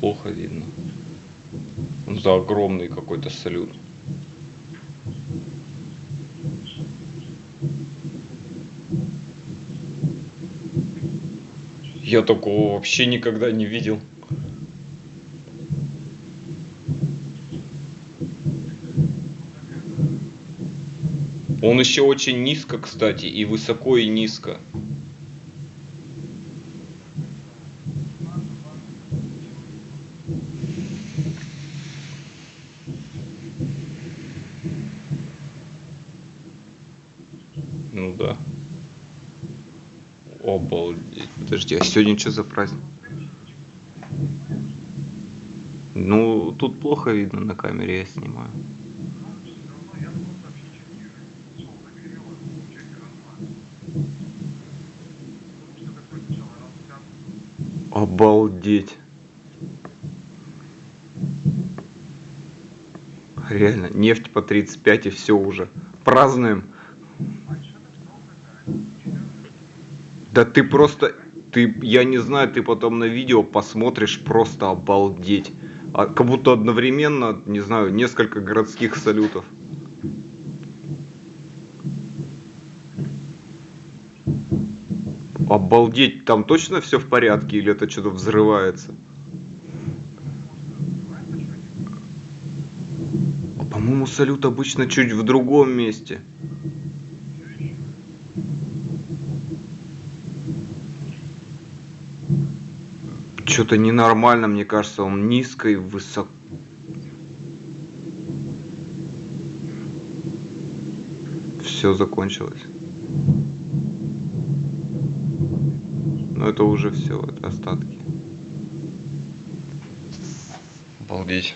плохо видно. За огромный какой-то салют. Я такого вообще никогда не видел. Он еще очень низко, кстати, и высоко, и низко. Ну да. Обалдеть. Подожди, а сегодня что за праздник? Ну, тут плохо видно на камере, я снимаю. Обалдеть. Реально, нефть по 35 и все уже. Празднуем. Да ты просто, ты, я не знаю, ты потом на видео посмотришь, просто обалдеть. А, как будто одновременно, не знаю, несколько городских салютов. Обалдеть, там точно все в порядке или это что-то взрывается? А, по-моему, салют обычно чуть в другом месте. Что-то ненормально, мне кажется, он низко и высоко. Все закончилось. Но это уже все, это остатки. Обалдеть.